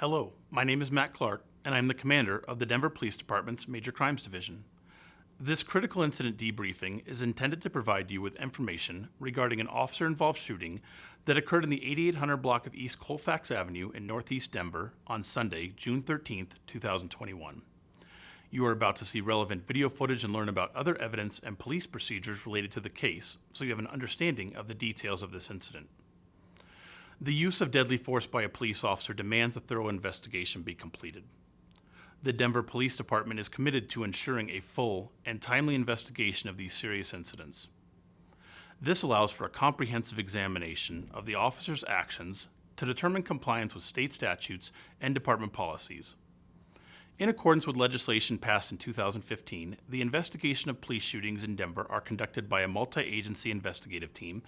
Hello, my name is Matt Clark, and I'm the commander of the Denver Police Department's Major Crimes Division. This critical incident debriefing is intended to provide you with information regarding an officer involved shooting that occurred in the 8800 block of East Colfax Avenue in Northeast Denver on Sunday, June 13, 2021. You are about to see relevant video footage and learn about other evidence and police procedures related to the case, so you have an understanding of the details of this incident. The use of deadly force by a police officer demands a thorough investigation be completed. The Denver Police Department is committed to ensuring a full and timely investigation of these serious incidents. This allows for a comprehensive examination of the officer's actions to determine compliance with state statutes and department policies. In accordance with legislation passed in 2015, the investigation of police shootings in Denver are conducted by a multi-agency investigative team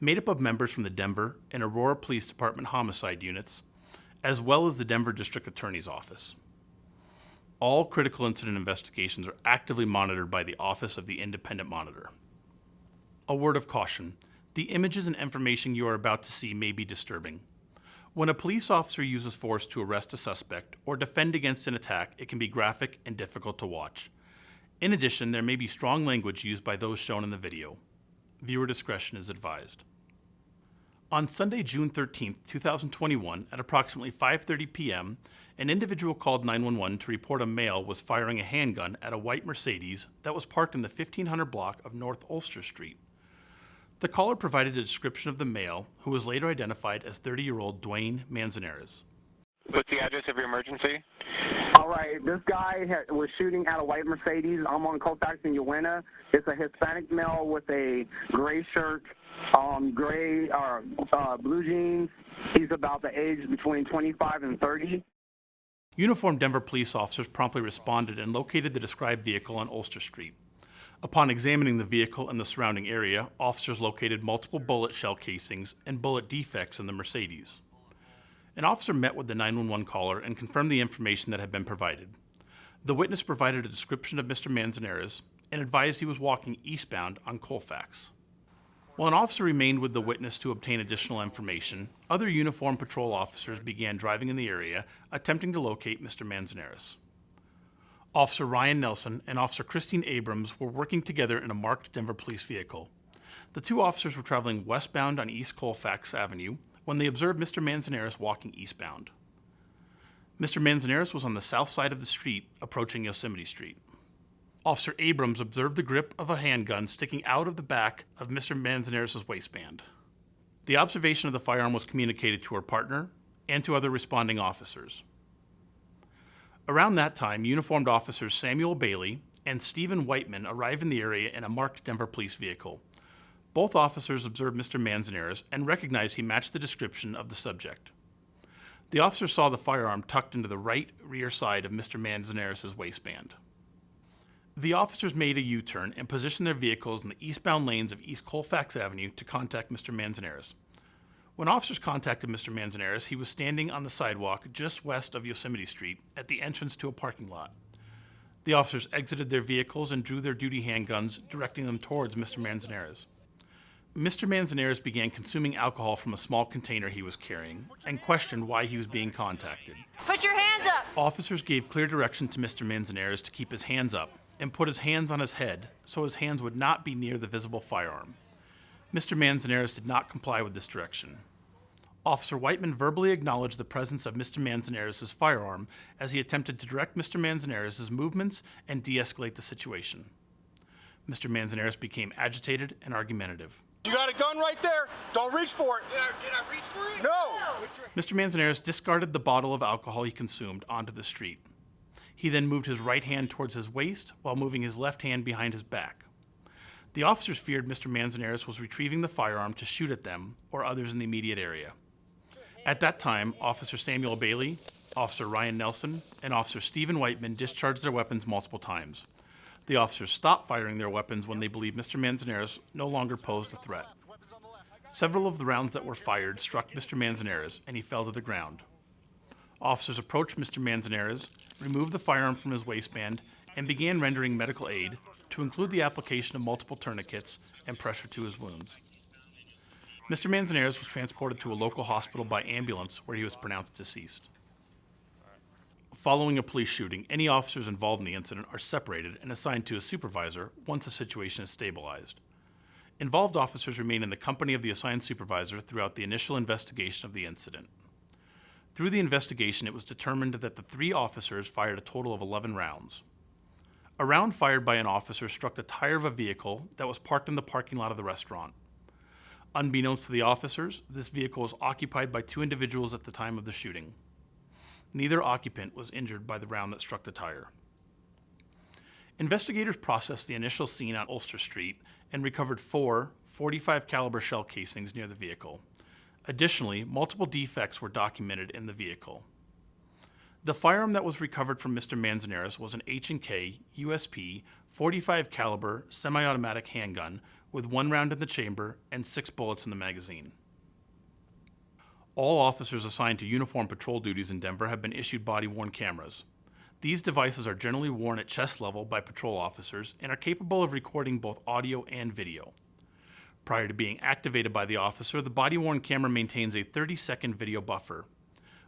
made up of members from the Denver and Aurora Police Department homicide units, as well as the Denver District Attorney's Office. All critical incident investigations are actively monitored by the Office of the Independent Monitor. A word of caution. The images and information you are about to see may be disturbing. When a police officer uses force to arrest a suspect or defend against an attack, it can be graphic and difficult to watch. In addition, there may be strong language used by those shown in the video. Viewer discretion is advised. On Sunday, June 13, 2021, at approximately 5.30 p.m., an individual called 911 to report a male was firing a handgun at a white Mercedes that was parked in the 1500 block of North Ulster Street. The caller provided a description of the male, who was later identified as 30-year-old Dwayne Manzanares. What's the address of your emergency? All right, this guy was shooting at a white Mercedes. I'm on Colfax and Uinta. It's a Hispanic male with a gray shirt, um, gray or uh, uh, blue jeans. He's about the age between 25 and 30. Uniformed Denver police officers promptly responded and located the described vehicle on Ulster Street. Upon examining the vehicle and the surrounding area, officers located multiple bullet shell casings and bullet defects in the Mercedes. An officer met with the 911 caller and confirmed the information that had been provided. The witness provided a description of Mr. Manzanares and advised he was walking eastbound on Colfax. While an officer remained with the witness to obtain additional information, other uniformed patrol officers began driving in the area, attempting to locate Mr. Manzanares. Officer Ryan Nelson and Officer Christine Abrams were working together in a marked Denver police vehicle. The two officers were traveling westbound on East Colfax Avenue when they observed Mr. Manzanares walking eastbound. Mr. Manzanares was on the south side of the street, approaching Yosemite Street. Officer Abrams observed the grip of a handgun sticking out of the back of Mr. Manzanares' waistband. The observation of the firearm was communicated to her partner and to other responding officers. Around that time, uniformed officers Samuel Bailey and Stephen Whiteman arrived in the area in a marked Denver police vehicle. Both officers observed Mr. Manzanares and recognized he matched the description of the subject. The officer saw the firearm tucked into the right rear side of Mr. Manzanares' waistband. The officers made a U-turn and positioned their vehicles in the eastbound lanes of East Colfax Avenue to contact Mr. Manzanares. When officers contacted Mr. Manzanares, he was standing on the sidewalk just west of Yosemite Street at the entrance to a parking lot. The officers exited their vehicles and drew their duty handguns, directing them towards Mr. Manzanares. Mr. Manzanares began consuming alcohol from a small container he was carrying and questioned why he was being contacted. Put your hands up! Officers gave clear direction to Mr. Manzanares to keep his hands up and put his hands on his head so his hands would not be near the visible firearm. Mr. Manzanares did not comply with this direction. Officer Whiteman verbally acknowledged the presence of Mr. Manzanares' firearm as he attempted to direct Mr. Manzanares' movements and de-escalate the situation. Mr. Manzanares became agitated and argumentative. You got a gun right there. Don't reach for it. Did I, did I reach for it? No. Mr. Manzanares discarded the bottle of alcohol he consumed onto the street. He then moved his right hand towards his waist while moving his left hand behind his back. The officers feared Mr. Manzanares was retrieving the firearm to shoot at them or others in the immediate area. At that time, Officer Samuel Bailey, Officer Ryan Nelson, and Officer Stephen Whiteman discharged their weapons multiple times. The officers stopped firing their weapons when they believed Mr. Manzanares no longer posed a threat. Several of the rounds that were fired struck Mr. Manzanares, and he fell to the ground. Officers approached Mr. Manzanares, removed the firearm from his waistband, and began rendering medical aid, to include the application of multiple tourniquets and pressure to his wounds. Mr. Manzanares was transported to a local hospital by ambulance where he was pronounced deceased. Following a police shooting, any officers involved in the incident are separated and assigned to a supervisor once the situation is stabilized. Involved officers remain in the company of the assigned supervisor throughout the initial investigation of the incident. Through the investigation, it was determined that the three officers fired a total of 11 rounds. A round fired by an officer struck the tire of a vehicle that was parked in the parking lot of the restaurant. Unbeknownst to the officers, this vehicle was occupied by two individuals at the time of the shooting. Neither occupant was injured by the round that struck the tire. Investigators processed the initial scene on Ulster Street and recovered four 45 caliber shell casings near the vehicle. Additionally, multiple defects were documented in the vehicle. The firearm that was recovered from Mr. Manzanares was an H&K USP 45 caliber semi-automatic handgun with one round in the chamber and six bullets in the magazine. All officers assigned to uniform patrol duties in Denver have been issued body-worn cameras. These devices are generally worn at chest level by patrol officers and are capable of recording both audio and video. Prior to being activated by the officer, the body-worn camera maintains a 30-second video buffer.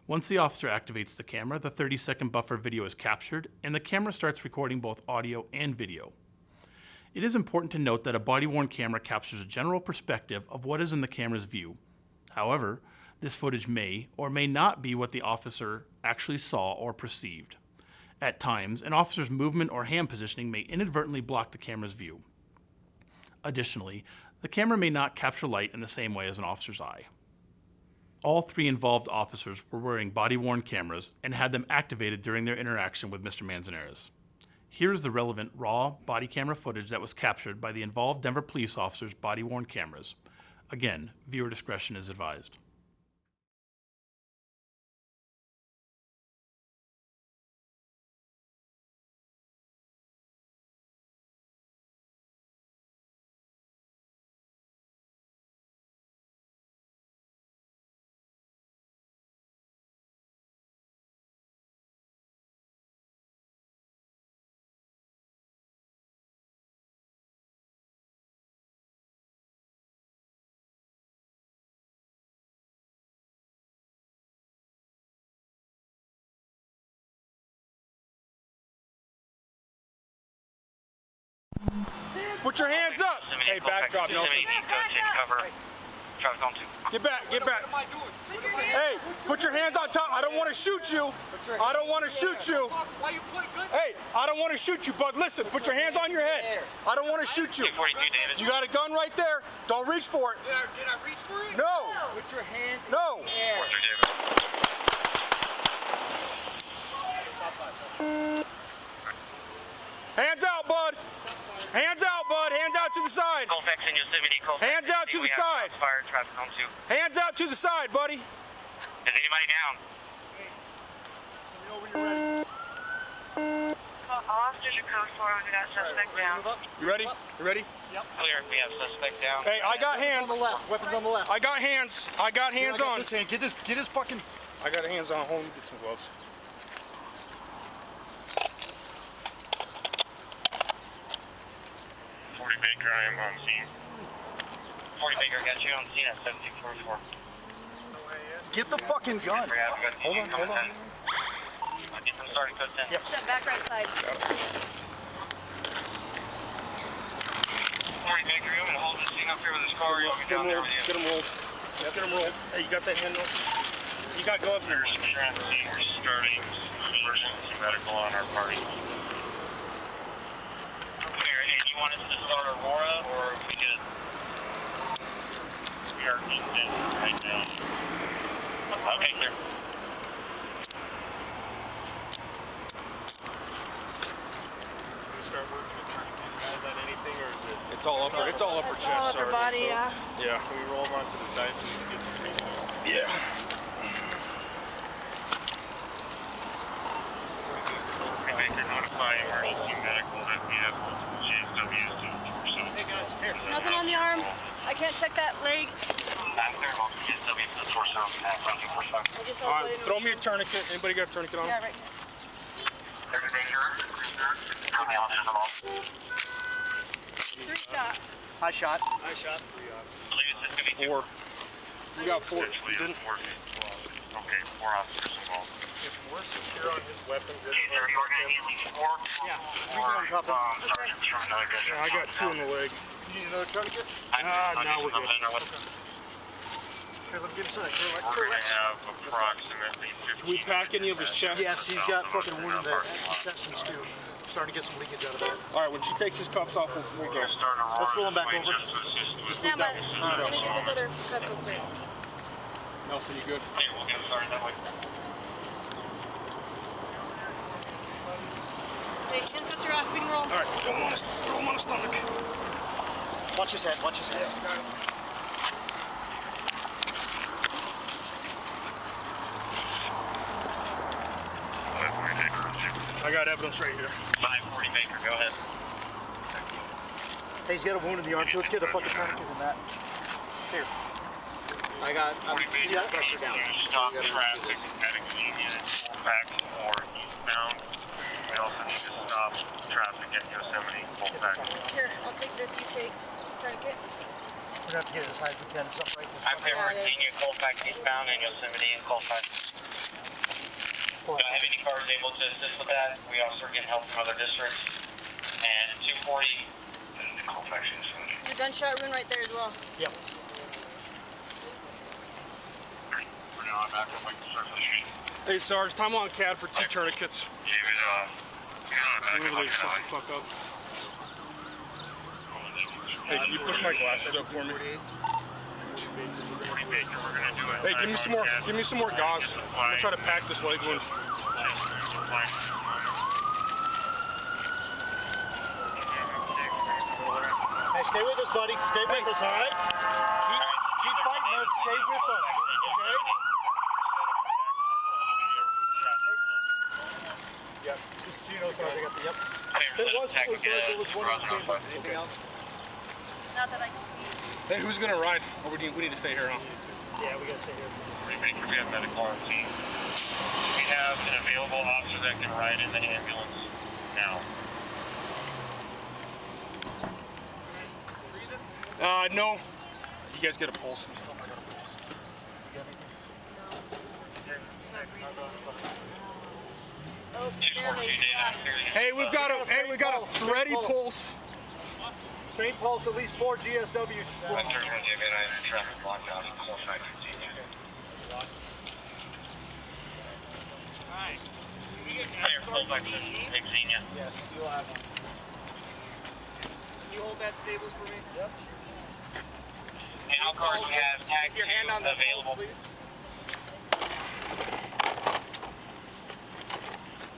Once the officer activates the camera, the 30-second buffer video is captured and the camera starts recording both audio and video. It is important to note that a body-worn camera captures a general perspective of what is in the camera's view. However, this footage may or may not be what the officer actually saw or perceived. At times, an officer's movement or hand positioning may inadvertently block the camera's view. Additionally, the camera may not capture light in the same way as an officer's eye. All three involved officers were wearing body-worn cameras and had them activated during their interaction with Mr. Manzanares. Here's the relevant raw body camera footage that was captured by the involved Denver police officers' body-worn cameras. Again, viewer discretion is advised. Put your hands up. Hey, backdrop, Nelson. Get back, get back. Hey, put your hands on top. I don't want to shoot you. I don't want to shoot you. Why you put good? Hey, I don't want to shoot you, bud. Listen, put your hands on your head. I don't want to shoot you. You got a gun right there. Don't reach for it. Did I, reach for it? No. Put your hands No. Hands out, bud. Hands out, bud. Hands out to the side. Colfax in Yosemite, Colfax. Hands out to the side. Fire traffic on two. Hands out to the side, buddy. Is anybody down? Officers are code four. We got suspect down. You ready? You ready? Yep. Clear. We have suspect down. Hey, I got hands. On the left. Weapons on the left. I got hands. I got hands I got on. This hand. Get this. Get his fucking. I got hands on. Hold on, get some gloves. Baker, I am on scene. Forty Baker, got you on scene at seven six four four. Get the fucking gun. We have got Hold on, hold on. in. I'll get them started code ten. Step back right side. Forty Baker, you want to hold this thing up here with this car? You'll be Get down him there rolled. with Get you. him rolled. Let's get him rolled. Hey, you got that hand, Nelson? You got governors. Transit, we're starting emergency medical on our party. Clear, and you want us to Aurora, or if we just... We are just in right now. Okay, clear. It's all upper. It's all upper chest. All upper body, so- yeah. Yeah. Can we roll them onto the side so we can get some breathing? Yeah. We make a notify emergency medical that we have GSW to Nothing on the arm. I can't check that leg. I'm clear on GSW to the torso at 20%. I just All saw right. the Throw me a tourniquet. Anybody got a tourniquet on? Yeah, right here. Everything here? How many officers involved? Three shot. High shot. Please, this could be two. Four. You got four. You didn't? four. Okay, four officers involved. If we're secure on his weapons, it's Either you're gonna need at least four, Yeah, we or, can uncuff him. um, Sergeant from another district. I got two in the leg. You need another tourniquet? I'm- Ah, I'll now we're good. in with- let me get inside. Here, We're gonna have approximately fifteen. we pack any of his chest? Yes, he's got fucking wound in the intestines too. Starting to get some leakage out of that. All right, when she takes his cuffs off, we'll, we'll go. We're gonna start a Let's roll him back over. just to assist with- Stand by. Let me get this other cup real quick. Nelson, you good? Hey, we'll get started that way. Hey, handcuffs are off. We can roll. All right, throw him on his, throw him on his stomach. Watch his head, watch his head. Five forty I got evidence right here. five forty Baker, go ahead. Hey, he's got a wound in the arm. Let's get a fucking tourniquet in that. Here. I got. I'm, Forty Baker, yeah, pressure down. stop traffic at Xenia, Colfax, or eastbound. We also need to stop traffic at Yosemite, Colfax. Here, I'll take this. You take tourniquet. We're gonna have to get it as high as we can. It's upright. I'm here for Xenia, Colfax, eastbound, and Yosemite and Colfax. Don't have any cars able to assist with that. We also get help from other districts. And two forty, Colfax, Yosemite. The gunshot wound right there as well. Yep. We're now back up the circle. Hey, Sarge, time on CAD for two tourniquets. David, uh, Move shut the fuck up. Hey, can you push my glasses up for me? Hey, give me some more. Give me some more gauze. I'm gonna try to pack this leg wound. Hey, stay with us, buddy. Stay with us, all right? Keep, keep fighting us. Stay with us, okay? Yep. Just so you know, sorry, I got the, yep. There was, it was, there was one that came up. Anything else? Not that I can see. Hey, who's gonna ride? Or we need, we need to stay here, huh? Yeah, we gotta stay here. Baker, we have medical on scene. We have an available officer that can ride in the ambulance now. Uh, no. You guys get a pulse. Oh, Two there fourteen, they Dana. Hey, we've got a hey, we got a thready pulse. Faint pulse, at least four GSWs. Western Virginia, I have traffic lockdown in Colfax, Virginia. Higher Colfax, Xenia. Yes, you'll have one. Can You hold that stable for me? Yep. And how cars have tag Your hand on the available. pulse, please.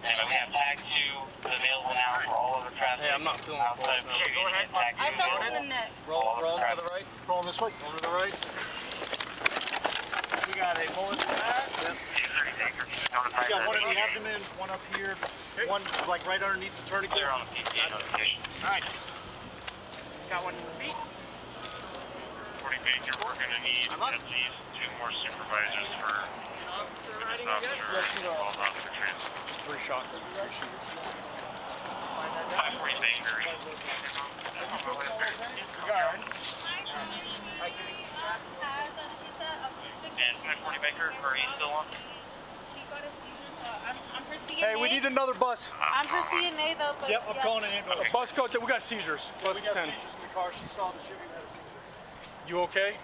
And we have tag two available now for all other traffic. Hey, I'm not feeling the outside pulse of now. go ahead. Tag I two felt it in the neck. Roll, roll to the right. Rolling this way. Rolling to the right. We got a bullet for that. Notify We got one in the that. abdomen, one up here, one like right underneath the tourniquet. Clear on the PTA notification. Alright. Got one in the feet. Forty Baker, we're gonna need at least two more supervisors for Officer this riding, officer, involved officer transfer. Three shot. Five forty Baker. Disregard. And five forty Baker, are you still on? I'm for CNA. Hey, we need another bus. Uh, I'm for CNA though, but Yep, I'm yeah. calling an ambulance. Bus code. We got seizures. Bus We got ten. seizures in the car. She saw the shooting. had a seizure. You okay?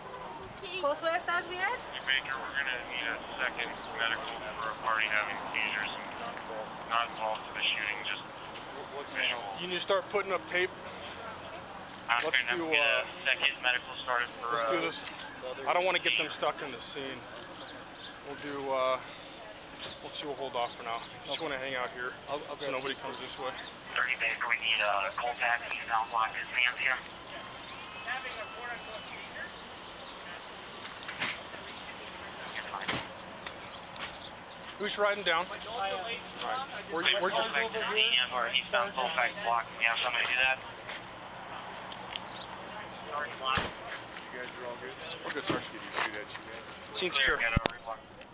Josué, ¿estás bien? Baker, we're gonna need a second medical for a party having seizures and not involved in the shooting, just visual. You need to start putting up tape. I'm Let's do uh, a second medical started for Let's uh, do this. I don't want to get them stuck in the scene. We'll do. uh We'll see. We'll hold off for now. Just want to hang out here i'll so nobody comes this way. 30 Baker, we need a Colfax, he's now locked his hands here. Having a quote unquote seizure. You're fine. Who's riding down? Where, where's your? Colfax is Xenia, or eastbound Colfax block, you have somebody do that? Already blocked. We're good, Sarge. Did you secure. get over, block. Put your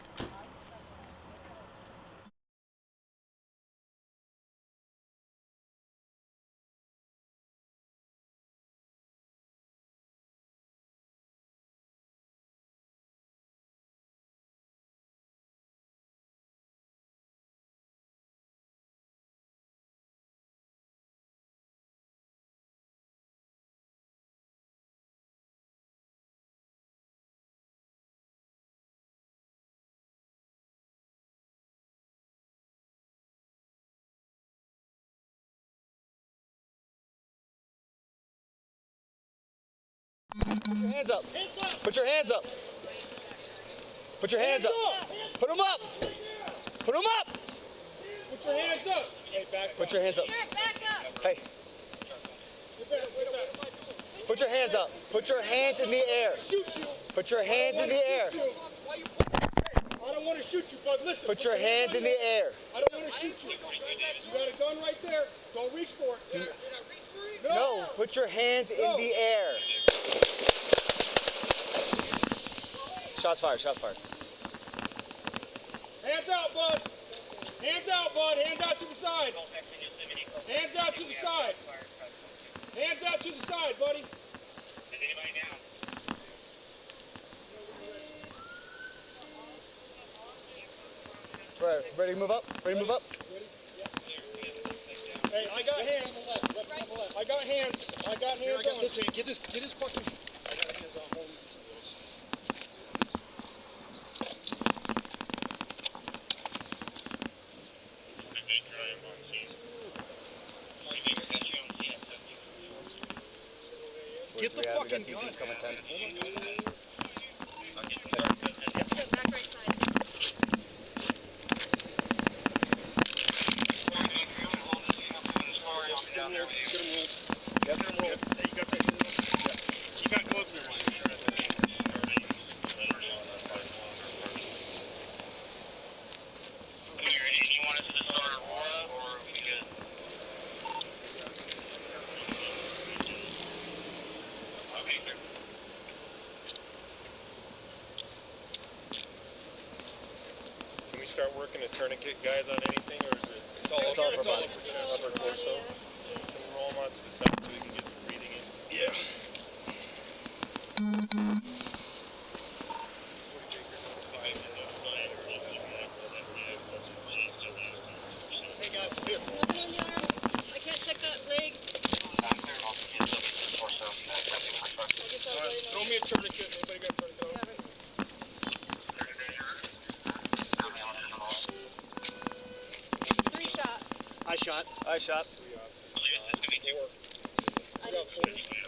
hands up. Put your hands up. Put your hands up. Put them up. Put them up. Put your hands up. Hey, back. Put your hands up. Sir, back up. Hey, put your hands up. Put your hands in the air. Shoot you. Put your hands in the air. I don't want to shoot you, bud. Listen. Put your hands in the air. I don't want to shoot you. You got a gun right there. Don't reach for it. No, put your hands in the air. Shots fired. Shots fired. Hands out, bud. Hands out, bud. Hands out to the side. Hands out to the side. Hands out to the side, buddy. Is anybody down? Right, ready to move up? Ready to move up? Hey, I got hands. I got hands. I got I hands got this hand. Get this. Get his fucking. Get the fucking gun. Coming 10. Back right side. You got gloves in your hand. Do you want us to start Aurora or are we good? Okay, sir. Can we start working a tourniquet, guys, on anything, or is it? It's all It's all upper body. Upper torso. Can we roll them the side so we can get some breathing in? Yeah. Hey guys, feel. Nothing on the arm. I can't check that leg. I'm clear off the kids up to the torso. Uh, prepping for truck. I guess I'll let you Throw know. me a tourniquet. Anybody got a tourniquet? Yeah, right. Three shot. I shot. I shot. I didn't shoot.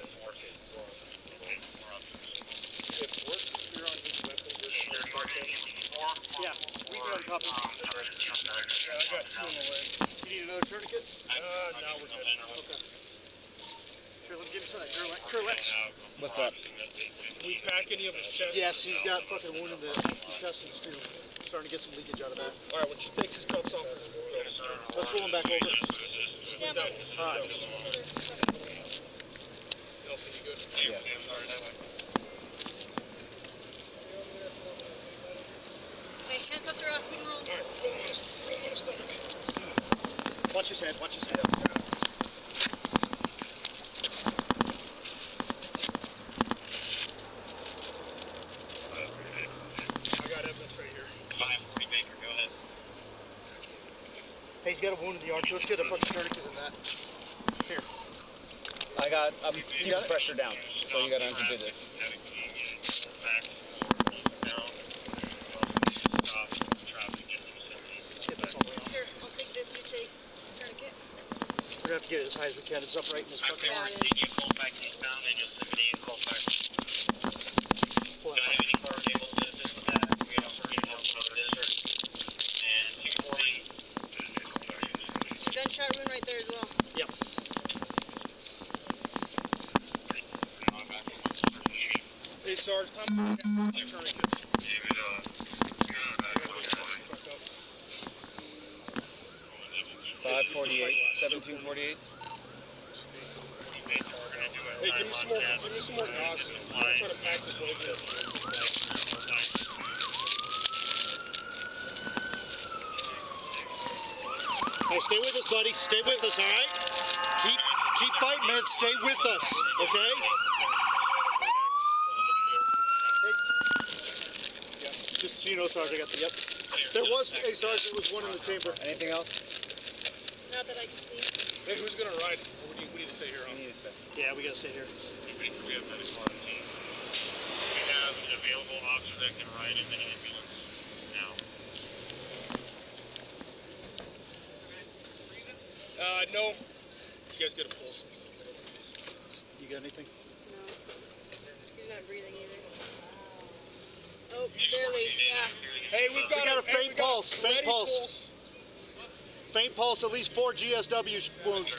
Yeah, we can. Yeah, I got two in the leg. You need another tourniquet? Uh, now we're good. Here, let me give you some of that Kerlix. Kerlix. What's that? We pack any of his chest? Yes, he's got fucking wound in the intestines too. Starting to get some leakage out of that. All right, when she takes his cuffs off, Let's roll him back over. Off. Watch his head. Watch his head. I got evidence right here. Baker, go ahead. Hey, he's got a wound in the arm too. Let's get a fucking tourniquet in that. Here. I got, I'm keeping the pressure down, so you gotta undo this. Let's get this all the way on. Here, I'll take this. You take tourniquet. We're gonna have to get it as high as we can. It's upright in this fucking Yeah, arm. it is. You call back eastbound in Yosemite and call back. Pull Don't that have any cars able to assist with that. We also get help from other districts. And two forty. Gunshot wound right there as well. Yep. Sarge, time. Five forty-eight, seventeen forty-eight. Hey, give me some more, give me some more gauze. I'm trying to pack this leg in. Hey, stay with us, buddy. Stay with us, all right? Keep keep fighting, man. Stay with us, okay? Just so you know, Sarge, I got the yep. There was, a Sarge, there was one in the chamber. Anything else? Not that I can see. Hey, who's gonna ride? Or we need, we need to stay here, huh? You need to say. Yeah, we gotta stay here. We have medical on the team. We have an available officer that can ride in the ambulance now. Uh, no. You guys get a pulse. You got anything? No. He's not breathing either. Oh, barely. Yeah. Hey, we've got, We got a hey, faint we got pulse, faint ready pulse. Faint pulse, at least four GSW wounds.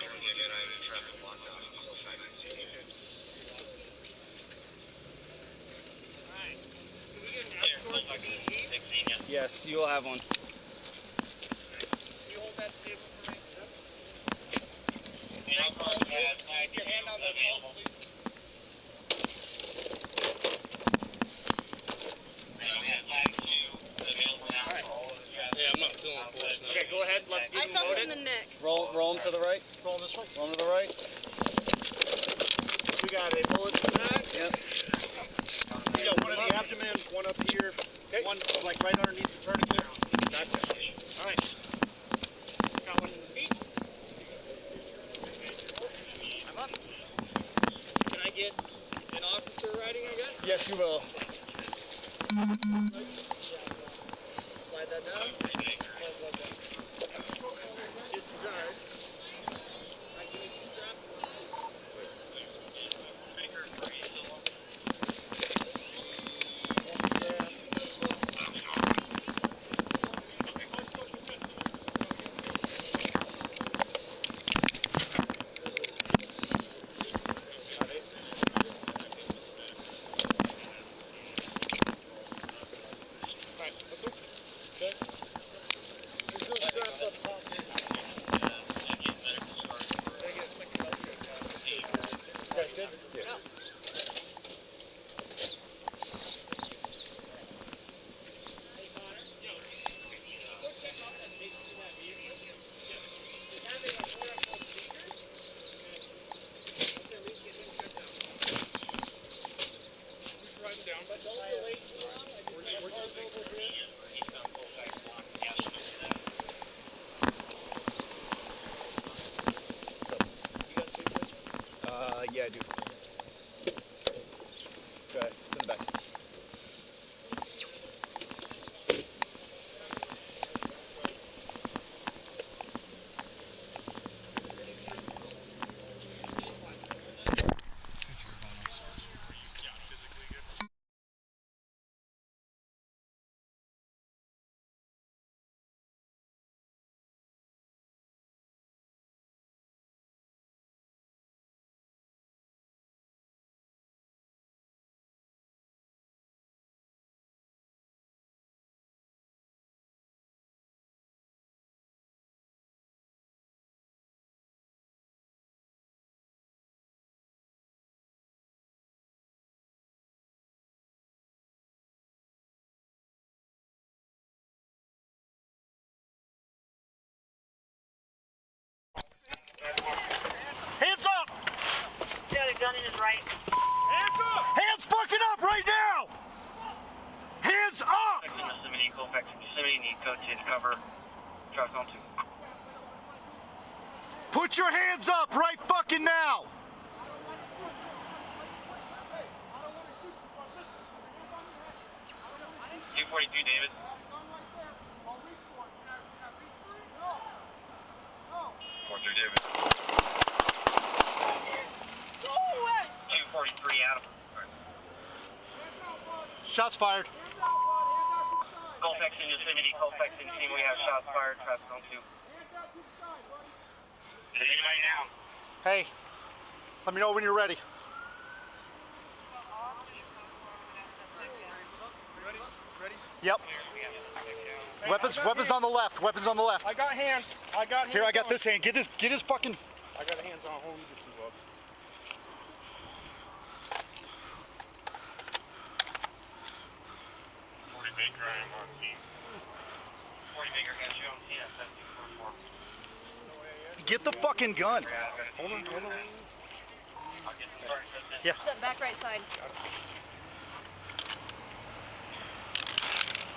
Yes, you will have one. You hold that stable for me. Keep Your hand on the pulse, please. Yeah, I'm not feeling the pulse now. Okay, go ahead. Let's get I him felt it loaded. in the neck. Roll, roll him to the right. Roll this way. Roll him to the right. We got a bullet in the back. Yep. We got one in the abdomen, one up here, one like right underneath the tourniquet. Gotcha. All right. Got one in the feet. I'm up. Can I get an officer riding, I guess? Yes, you will. Hands up! Yeah, the gun in his right. Hands up! Hands fucking up right now! Hands up! Yosemite, Colfax, Yosemite need code 10 cover. Traffic on 2. Put your hands up right fucking now! Two forty-two, David. Four through David. Two forty-three, Shots fired. Colfax in Yosemite, Colfax in team. We have shots fired. Traffic on two. Is anybody down? Hey, let me know when you're ready. Yep. Weapons, weapons on the left. Weapons on the left. I got hands. I got hands. Here, I got on. this hand. Get his, get his fucking. I got hands on. Hold me some gloves. Forty Baker, I am on team. Forty Baker, got you on team. That's two four four. Get the fucking gun. Hold on, hold on. I'll get the start. Yeah. Step back right side. Forty Baker, I'm holding the car. Down there with you.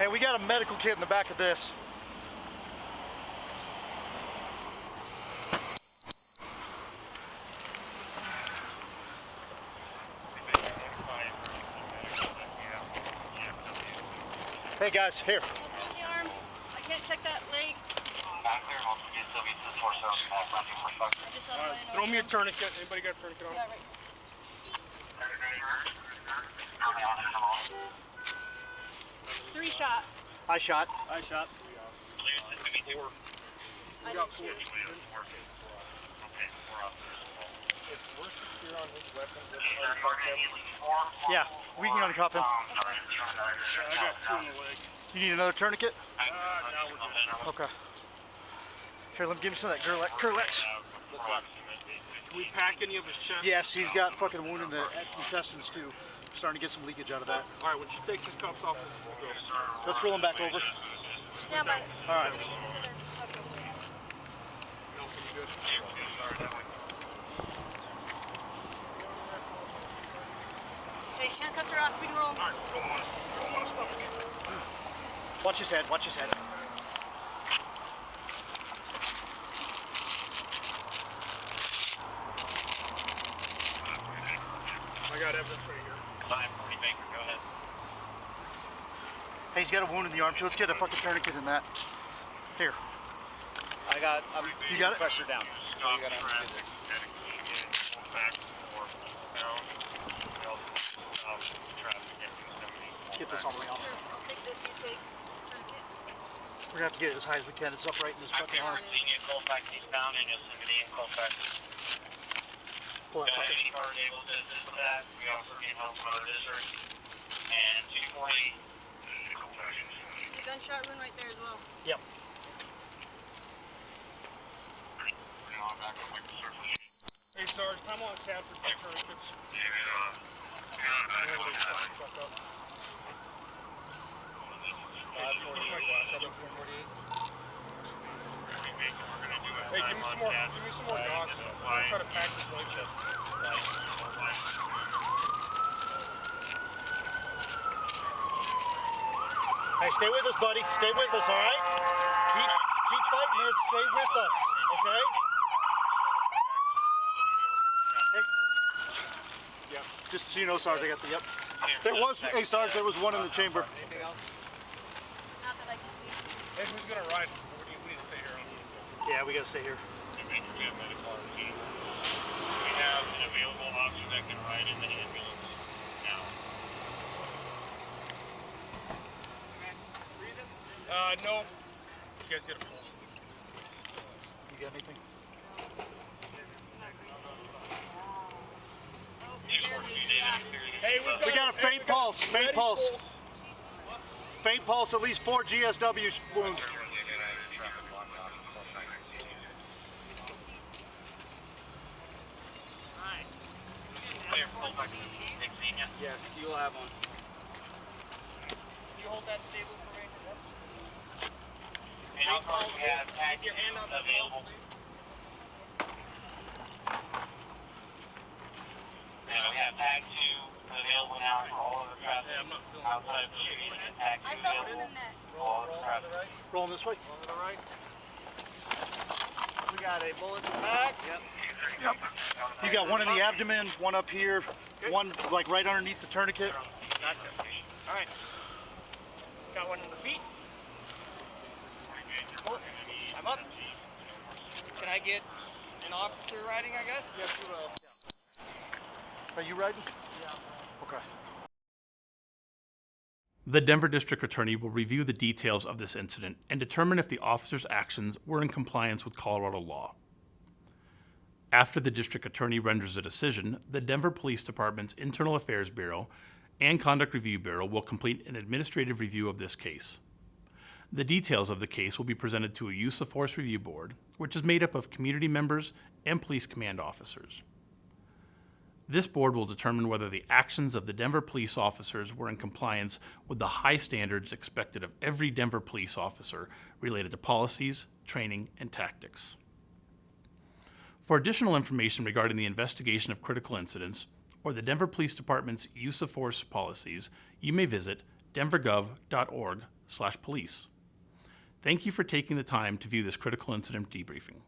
Hey, we got a medical kit in the back of this. Hey guys, here. I can't check that leg. Right, throw me a tourniquet. Anybody got a tourniquet on? Yeah, right. Three shot. I shot. I shot. I didn't shoot. Yeah, we can uncuff him. I got the leg. You need another tourniquet? Uh, now we're good. Okay. Here, let me give me some of that Kerlix. Kerlix. Can we pack any of his chest? Yes, he's got fucking wound in the intestines too. Starting to get some leakage out of that. All right, when she takes his cuffs off, we'll go. Let's roll him back over. Stand by. All right. Okay. Nelson, you good? Okay, handcuffs are off. We can roll. All right, throw him on his, throw him on his stomach. Watch his head. Watch his head. I got evidence right here. Five, forty Baker, go ahead. Hey, he's got a wound in the arm too. Let's get a fucking tourniquet in that. Here. I got. I'm You got it? pressure down. So you gotta undo this. Let's get this all the way off. Sure. I'll take this. You take tourniquet. We're gonna have to get it as high as we can. It's upright in his fucking arm. Xenia Colfax eastbound in Yosemite and Colfax. Four Got fucking. any card able to assist with that. We also need help from other districts. And 240. The gunshot wound right there as well. Yep. Hey Sarge, time on CAD for two tourniquets. Yeah, uh, yeah, I'm back. Fuck up. 548. 748. Hey, give me some more. Give me some more dogs. I'm trying to pack this leg chest. Hey, stay with us, buddy. Stay with us, all right? Keep keep fighting it. Stay with us, okay? Hey. Yep. Just so you know, Sarge, I got the yep. There was, hey, Sarge, there was one in the chamber. Anything else? Not that I can see. Hey, who's gonna ride? Or do you- we need to stay here on this? Yeah, we gotta stay here. We have an available officer that can ride in the ambulance now. Uh, no. You guys get a pulse. You got anything? Hey, we've We got a faint pulse. Faint Ready, pulse. Faint pulse. At least four GSW wounds. Clear, Colfax, Xenia. Yes, you'll have one. You hold that stable for me. And also we have tag Your hand on the available. And we have tag two available now for all of the traffic I'm not feeling outside of the shooting and tag I two felt one available in that. for all of the traffic. Rolling this way. We got a bullet in the back. Yep. Yep. You got one in the abdomen, one up here, one like right underneath the tourniquet. Gotcha. All right. Got one in the feet. I'm up. Can I get an officer riding, I guess? Yes, you will. Are you riding? Yeah. Okay. The Denver District Attorney will review the details of this incident and determine if the officer's actions were in compliance with Colorado law. After the District Attorney renders a decision, the Denver Police Department's Internal Affairs Bureau and Conduct Review Bureau will complete an administrative review of this case. The details of the case will be presented to a Use of Force Review Board, which is made up of community members and police command officers. This board will determine whether the actions of the Denver police officers were in compliance with the high standards expected of every Denver police officer related to policies, training, and tactics. For additional information regarding the investigation of critical incidents or the Denver Police Department's use of force policies, you may visit denvergov.org/policies. slash police. Thank you for taking the time to view this critical incident debriefing.